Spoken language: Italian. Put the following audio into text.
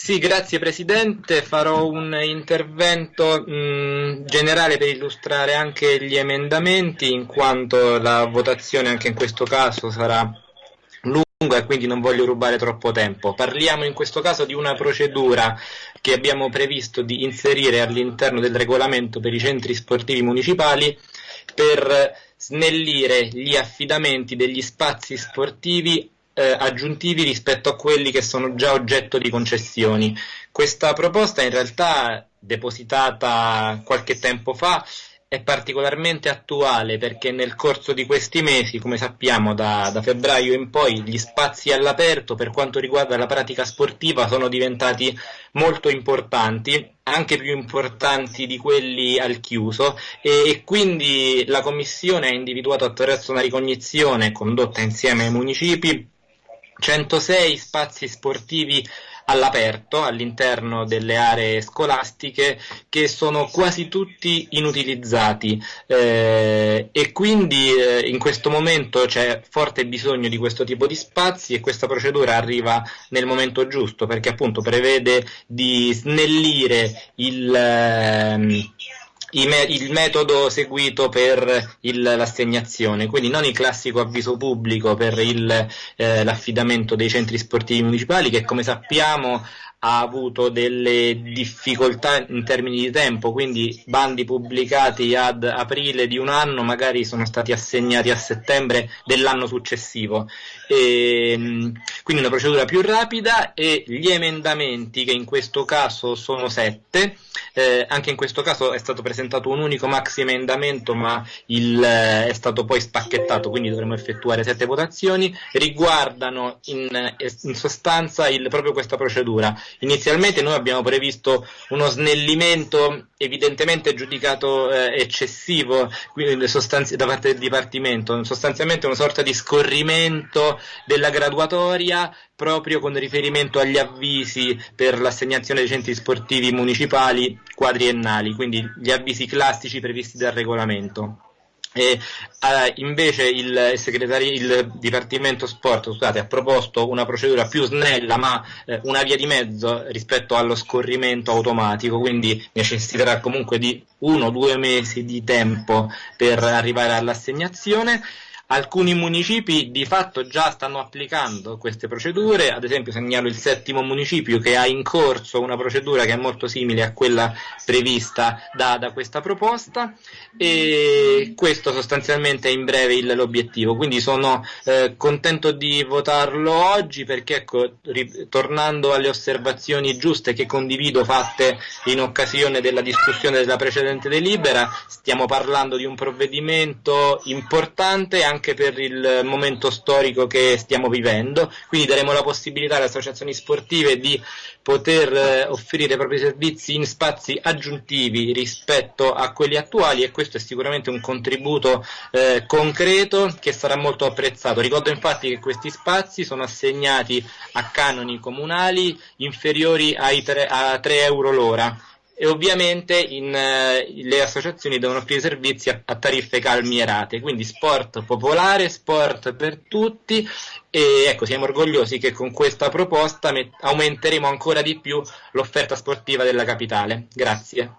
Sì, grazie Presidente. Farò un intervento mh, generale per illustrare anche gli emendamenti, in quanto la votazione anche in questo caso sarà lunga e quindi non voglio rubare troppo tempo. Parliamo in questo caso di una procedura che abbiamo previsto di inserire all'interno del regolamento per i centri sportivi municipali per snellire gli affidamenti degli spazi sportivi eh, aggiuntivi rispetto a quelli che sono già oggetto di concessioni. Questa proposta in realtà depositata qualche tempo fa è particolarmente attuale perché nel corso di questi mesi, come sappiamo da, da, febbraio in poi, gli spazi all'aperto per quanto riguarda la pratica sportiva sono diventati molto importanti, anche più importanti di quelli al chiuso e, e quindi la Commissione ha individuato attraverso una ricognizione condotta insieme ai municipi 106 spazi sportivi all'aperto all'interno delle aree scolastiche che sono quasi tutti inutilizzati. Eh, e quindi eh, in questo momento c'è forte bisogno di questo tipo di spazi e questa procedura arriva nel momento giusto perché appunto prevede di snellire il eh, il metodo seguito per il, l'assegnazione, quindi non il classico avviso pubblico per il, eh, l'affidamento dei centri sportivi municipali che come sappiamo ha avuto delle difficoltà in termini di tempo, quindi bandi pubblicati ad aprile di un anno magari sono stati assegnati a settembre dell'anno successivo. E, ehm, quindi una procedura più rapida e gli emendamenti che in questo caso sono sette, eh, anche in questo caso è stato presentato un unico maxi emendamento ma il, eh, è stato poi spacchettato, quindi dovremo effettuare sette votazioni, riguardano in, in sostanza il, proprio questa procedura. Inizialmente noi abbiamo previsto uno snellimento evidentemente giudicato eh, eccessivo sostanzi- da parte del Dipartimento, sostanzialmente una sorta di scorrimento della graduatoria proprio con riferimento agli avvisi per l'assegnazione dei centri sportivi municipali quadriennali, quindi gli avvisi classici previsti dal regolamento. E, uh, invece il, il, Dipartimento Sport scusate, ha proposto una procedura più snella ma eh, una via di mezzo rispetto allo scorrimento automatico, quindi necessiterà comunque di uno o due mesi di tempo per arrivare all'assegnazione. Alcuni municipi di fatto già stanno applicando queste procedure, ad esempio segnalo il settimo municipio che ha in corso una procedura che è molto simile a quella prevista da, da questa proposta. E questo sostanzialmente è in breve il, l'obiettivo, quindi sono eh, contento di votarlo oggi perché ecco, tornando alle osservazioni giuste che condivido fatte in occasione della discussione della precedente delibera, stiamo parlando di un provvedimento importante anche anche per il momento storico che stiamo vivendo, quindi daremo la possibilità alle associazioni sportive di poter eh, offrire i propri servizi in spazi aggiuntivi rispetto a quelli attuali e questo è sicuramente un contributo eh, concreto che sarà molto apprezzato. Ricordo infatti che questi spazi sono assegnati a canoni comunali inferiori ai tre, a 3 euro l'ora e ovviamente in, eh, le associazioni devono offrire servizi a, a, tariffe calmierate, quindi sport popolare, sport per tutti e ecco siamo orgogliosi che con questa proposta met- aumenteremo ancora di più l'offerta sportiva della capitale. Grazie.